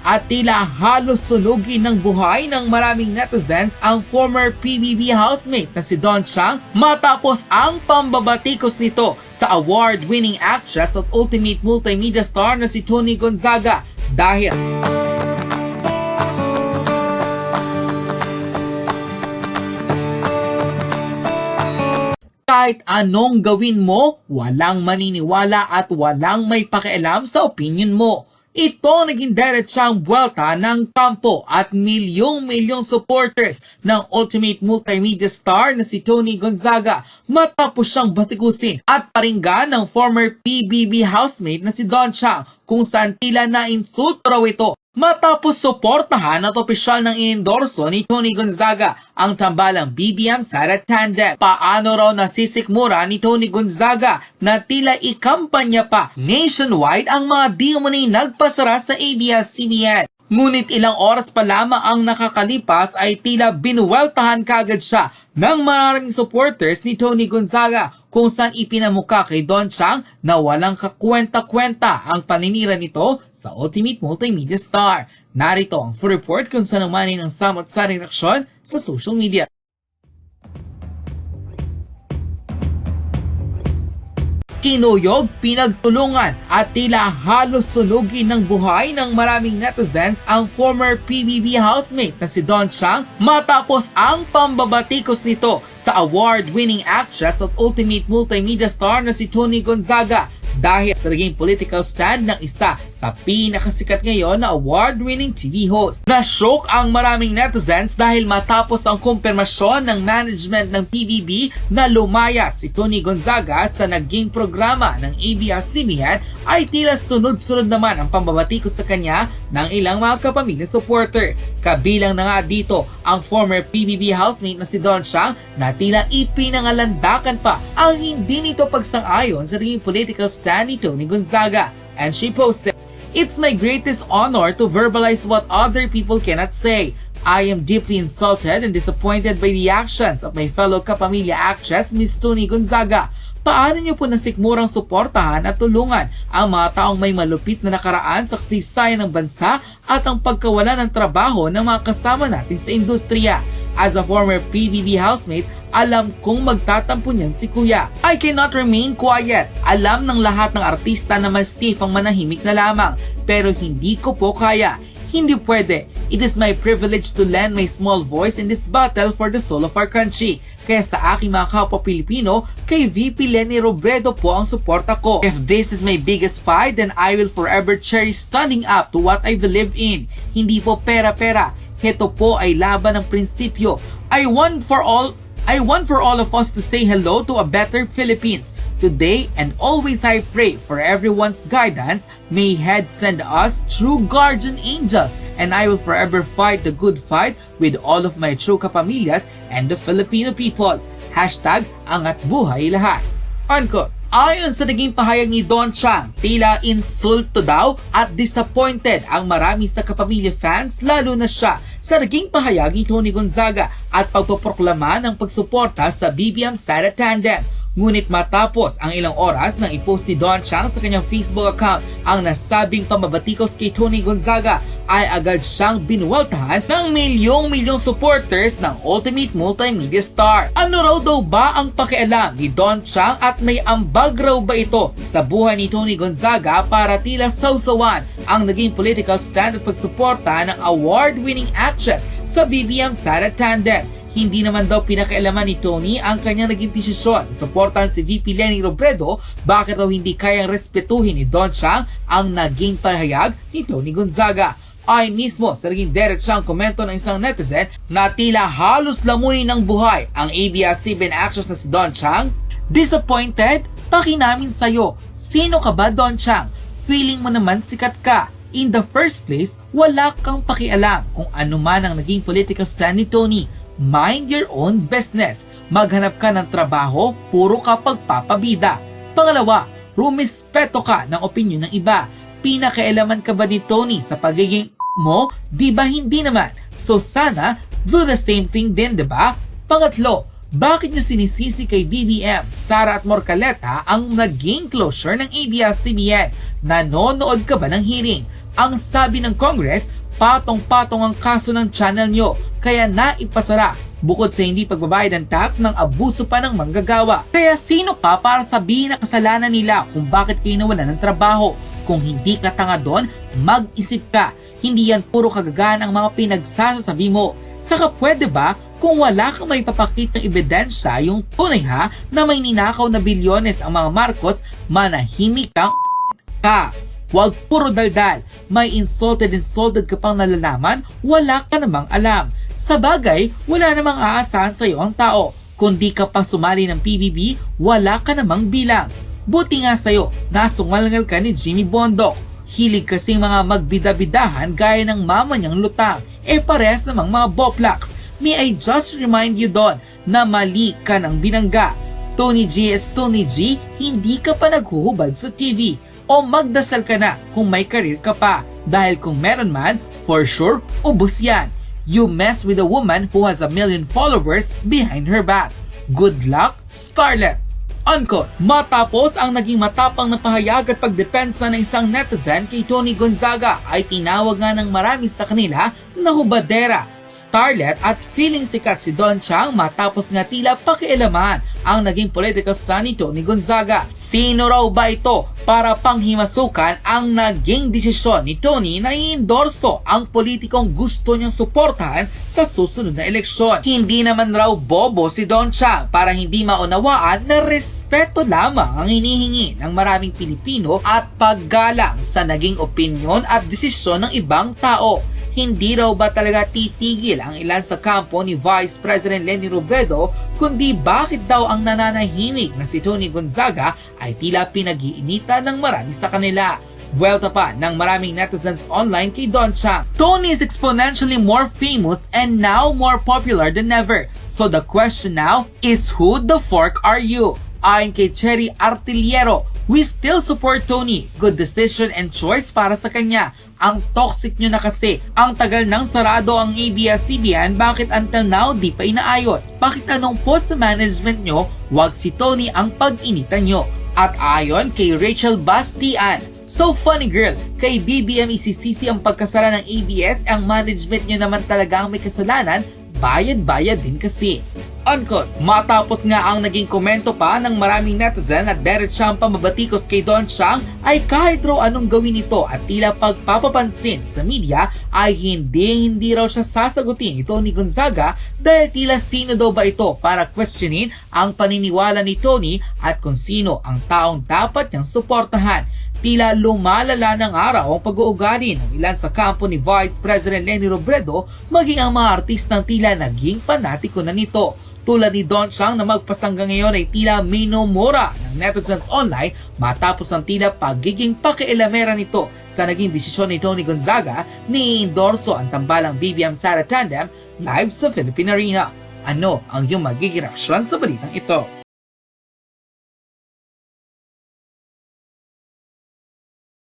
at tila halos sunugin ng buhay ng maraming netizens ang former PBB housemate na si Don Chang matapos ang pambabatikos nito sa award-winning actress at ultimate multimedia star na si Tony Gonzaga dahil kahit anong gawin mo, walang maniniwala at walang may pakialam sa opinion mo. Ito naging diretsang buwelta ng kampo at milyong-milyong supporters ng Ultimate Multimedia Star na si Tony Gonzaga. Matapos siyang batikusin at paringgan ng former PBB housemate na si Don Chang kung saan tila na insulto raw ito Matapos suportahan at opisyal ng iendorso ni Tony Gonzaga ang tambalang BBM Sara Tandem. Paano raw nasisikmura ni Tony Gonzaga na tila ikampanya pa nationwide ang mga di umunay nagpasara sa ABS-CBN. Ngunit ilang oras pa lamang ang nakakalipas ay tila binuweltahan kagad siya ng maraming supporters ni Tony Gonzaga kung saan ipinamuka kay Don Chang na walang kakwenta-kwenta ang paninira nito sa Ultimate Multimedia Star. Narito ang full report kung saan naman ng samot sa reaksyon sa social media. Kinuyog, pinagtulungan at tila halos sunugin ng buhay ng maraming netizens ang former PBB housemate na si Don Chang matapos ang pambabatikos nito sa award-winning actress at ultimate multimedia star na si Tony Gonzaga dahil sa naging political stand ng isa sa pinakasikat ngayon na award-winning TV host. Na-shock ang maraming netizens dahil matapos ang kumpirmasyon ng management ng PBB na lumaya si Tony Gonzaga sa naging programa ng ABS-CBN ay tila sunod-sunod naman ang pambabatikos sa kanya ng ilang mga kapamilya supporter. Kabilang na nga dito ang former PBB housemate na si Don Chang na tila ipinangalandakan pa ang hindi nito pagsang-ayon sa naging political ni Tony Gonzaga. And she posted, It's my greatest honor to verbalize what other people cannot say. I am deeply insulted and disappointed by the actions of my fellow kapamilya actress, Miss Tony Gonzaga. Paano niyo po nasikmurang suportahan at tulungan ang mga taong may malupit na nakaraan sa kasaysayan ng bansa at ang pagkawala ng trabaho ng mga kasama natin sa industriya? As a former PBB housemate, alam kong magtatampo niyan si Kuya. I cannot remain quiet. Alam ng lahat ng artista na mas safe ang manahimik na lamang, pero hindi ko po kaya. Hindi pwede. It is my privilege to lend my small voice in this battle for the soul of our country. Kaya sa aking mga kapwa Pilipino, kay VP Lenny Robredo po ang suporta ko. If this is my biggest fight, then I will forever cherish standing up to what I believe in. Hindi po pera-pera. Heto po ay laban ng prinsipyo. I want for all I want for all of us to say hello to a better Philippines. Today and always I pray for everyone's guidance. May head send us true guardian angels and I will forever fight the good fight with all of my true kapamilyas and the Filipino people. Hashtag angat buhay lahat. Unquote. Ayon sa naging pahayag ni Don Chang, tila insulto daw at disappointed ang marami sa kapamilya fans lalo na siya sa naging pahayag ni Tony Gonzaga at pagpoproklama ng pagsuporta sa BBM Sara Tandem. Ngunit matapos ang ilang oras nang ipost ni Don Chang sa kanyang Facebook account ang nasabing pamabatikos kay Tony Gonzaga ay agad siyang binuwaltahan ng milyong-milyong supporters ng Ultimate Multimedia Star. Ano raw daw ba ang pakialam ni Don Chang at may ambag raw ba ito sa buhay ni Tony Gonzaga para tila sausawan ang naging political stand at pagsuporta ng award-winning actress sa BBM Sara Tandem? Hindi naman daw pinakialaman ni Tony ang kanyang naging desisyon. Suportan si VP Lenny Robredo bakit raw hindi kayang respetuhin ni Don Chang ang naging pahayag ni Tony Gonzaga ay mismo sa naging diretsang komento ng isang netizen na tila halos lamunin ng buhay ang ABS-CBN actress na si Don Chang. Disappointed? Pakinamin sa'yo. Sino ka ba Don Chang? Feeling mo naman sikat ka. In the first place, wala kang pakialam kung ano man ang naging political stand ni Tony mind your own business. Maghanap ka ng trabaho, puro ka pagpapabida. Pangalawa, rumispeto ka ng opinion ng iba. Pinakailaman ka ba ni Tony sa pagiging mo? Di ba hindi naman? So sana, do the same thing din, di ba? Pangatlo, Bakit nyo sinisisi kay BBM, Sara at Morcaleta ang naging closure ng ABS-CBN? Nanonood ka ba ng hearing? Ang sabi ng Congress, patong-patong ang kaso ng channel nyo, kaya naipasara bukod sa hindi pagbabayad ng tax ng abuso pa ng manggagawa. Kaya sino ka para sabihin na kasalanan nila kung bakit kayo ng trabaho? Kung hindi ka tanga doon, mag-isip ka. Hindi yan puro kagagaan ang mga pinagsasasabi mo. Saka pwede ba kung wala kang may papakit ng ebidensya yung tunay ha na may ninakaw na bilyones ang mga Marcos, manahimik kang ka. Huwag puro daldal. May insulted insulted ka pang nalalaman, wala ka namang alam. Sa bagay, wala namang aasahan sa iyo ang tao. Kung di ka pa sumali ng PBB, wala ka namang bilang. Buti nga sa'yo, nasungalngal ka ni Jimmy Bondok. Hilig kasing mga magbida-bidahan gaya ng mama niyang lutang. Eh pares namang mga boplaks. May I just remind you doon na mali ka ng binangga. Tony G is Tony G, hindi ka pa naghuhubad sa TV. O magdasal ka na kung may karir ka pa. Dahil kung meron man, for sure, ubos yan. You mess with a woman who has a million followers behind her back. Good luck, Scarlett! Unquote. Matapos ang naging matapang na pahayag at pagdepensa ng isang netizen kay Tony Gonzaga ay tinawag nga ng marami sa kanila na hubadera, starlet at feeling sikat si Don Chang matapos nga tila pakialaman ang naging political stand ni Tony Gonzaga. Sino raw ba ito para panghimasukan ang naging desisyon ni Tony na i-endorso ang politikong gusto niyang suportahan sa susunod na eleksyon. Hindi naman raw bobo si Don Chang para hindi maunawaan na respeto lamang ang hinihingi ng maraming Pilipino at paggalang sa naging opinyon at desisyon ng ibang tao. Hindi raw ba talaga titigil ang ilan sa kampo ni Vice President Leni Robredo kundi bakit daw ang nananahimik na si Tony Gonzaga ay tila pinag-iinitan ng marami sa kanila. Buwelta pa ng maraming netizens online kay Don Chang. Tony is exponentially more famous and now more popular than ever. So the question now is who the fork are you? Ayon kay Cherry Artillero, we still support Tony. Good decision and choice para sa kanya. Ang toxic nyo na kasi. Ang tagal nang sarado ang ABS-CBN, bakit until now di pa inaayos? Bakit anong post sa management nyo, wag si Tony ang pag-initan nyo? At ayon kay Rachel Bastian, So funny girl, kay BBM isisisi ang pagkasara ng ABS, ang management nyo naman talaga ang may kasalanan, bayad-bayad din kasi. Unquote. Matapos nga ang naging komento pa ng maraming netizen at diretsang pamabatikos kay Don Chang ay kahit raw anong gawin nito at tila pagpapapansin sa media ay hindi hindi raw siya sasagutin ito ni Gonzaga dahil tila sino daw ba ito para questionin ang paniniwala ni Tony at kung sino ang taong dapat niyang suportahan. Tila lumalala ng araw ang pag-uugali ng ilan sa kampo ni Vice President Leni Robredo maging ang mga artistang tila naging panatiko na nito. Tulad ni Don Chang na magpasangga ngayon ay tila minumura ng netizens online matapos ang tila pagiging pakialamera nito sa naging desisyon ni Tony Gonzaga ni endorso ang tambalang BBM Sara Tandem live sa Philippine Arena. Ano ang iyong magiging reaksyon sa balitang ito?